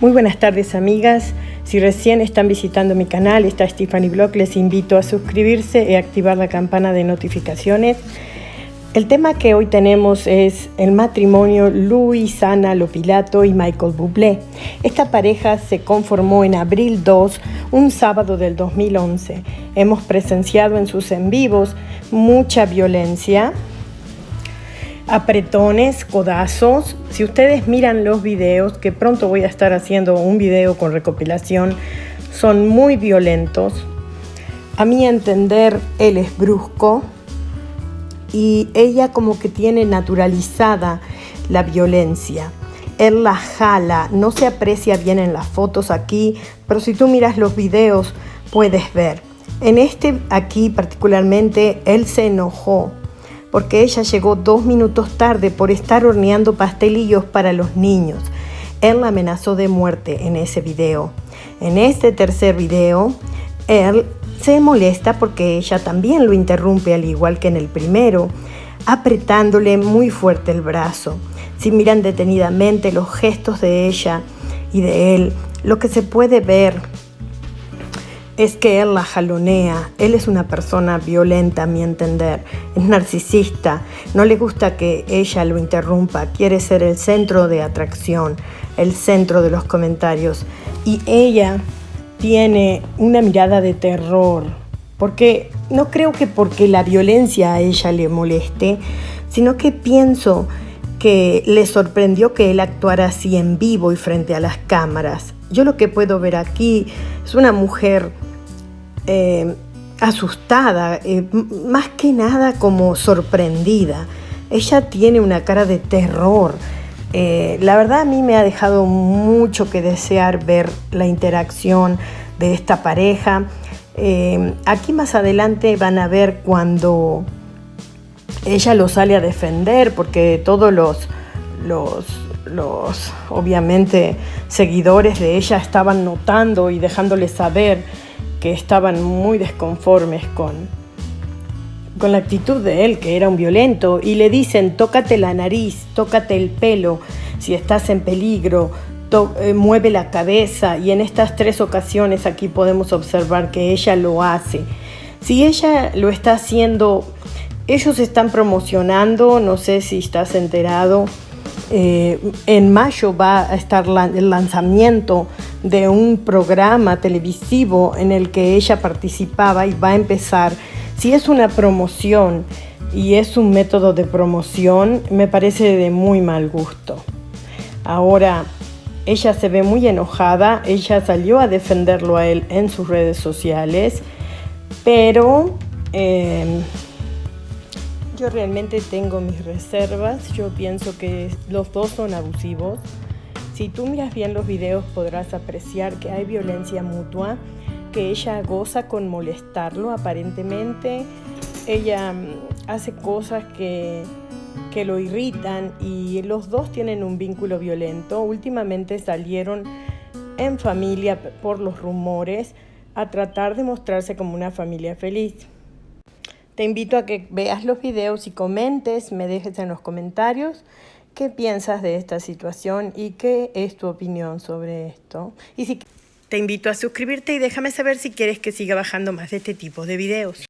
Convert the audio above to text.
Muy buenas tardes amigas, si recién están visitando mi canal, está Stephanie Block, les invito a suscribirse y activar la campana de notificaciones. El tema que hoy tenemos es el matrimonio Luisana Lopilato y Michael Bublé. Esta pareja se conformó en abril 2, un sábado del 2011. Hemos presenciado en sus en vivos mucha violencia, apretones, codazos. Si ustedes miran los videos, que pronto voy a estar haciendo un video con recopilación, son muy violentos. A mi entender, él es brusco y ella como que tiene naturalizada la violencia. Él la jala, no se aprecia bien en las fotos aquí, pero si tú miras los videos puedes ver. En este aquí particularmente, él se enojó porque ella llegó dos minutos tarde por estar horneando pastelillos para los niños. Él la amenazó de muerte en ese video. En este tercer video, él se molesta porque ella también lo interrumpe al igual que en el primero, apretándole muy fuerte el brazo. Si miran detenidamente los gestos de ella y de él, lo que se puede ver es que él la jalonea. Él es una persona violenta, a mi entender. Es narcisista. No le gusta que ella lo interrumpa. Quiere ser el centro de atracción, el centro de los comentarios. Y ella tiene una mirada de terror. Porque no creo que porque la violencia a ella le moleste, sino que pienso que le sorprendió que él actuara así en vivo y frente a las cámaras. Yo lo que puedo ver aquí es una mujer eh, asustada, eh, más que nada como sorprendida. Ella tiene una cara de terror. Eh, la verdad a mí me ha dejado mucho que desear ver la interacción de esta pareja. aquí más adelante van a ver cuando ella lo sale a defender, porque todos los, los, los obviamente seguidores de ella estaban notando y dejándole saber que estaban muy desconformes con, con la actitud de él, que era un violento, y le dicen, tócate la nariz, tócate el pelo, si estás en peligro, eh, mueve la cabeza, y en estas tres ocasiones aquí podemos observar que ella lo hace. Si ella lo está haciendo, ellos están promocionando, no sé si estás enterado, eh, en mayo va a estar el lanzamiento de un programa televisivo en el que ella participaba y va a empezar. Si es una promoción y es un método de promoción, me parece de muy mal gusto. Ahora, ella se ve muy enojada, ella salió a defenderlo a él en sus redes sociales, pero... Eh, yo realmente tengo mis reservas, yo pienso que los dos son abusivos. Si tú miras bien los videos podrás apreciar que hay violencia mutua, que ella goza con molestarlo aparentemente. Ella mm, hace cosas que, que lo irritan y los dos tienen un vínculo violento. Últimamente salieron en familia por los rumores a tratar de mostrarse como una familia feliz. Te invito a que veas los videos y comentes, me dejes en los comentarios qué piensas de esta situación y qué es tu opinión sobre esto. Y si te invito a suscribirte y déjame saber si quieres que siga bajando más de este tipo de videos.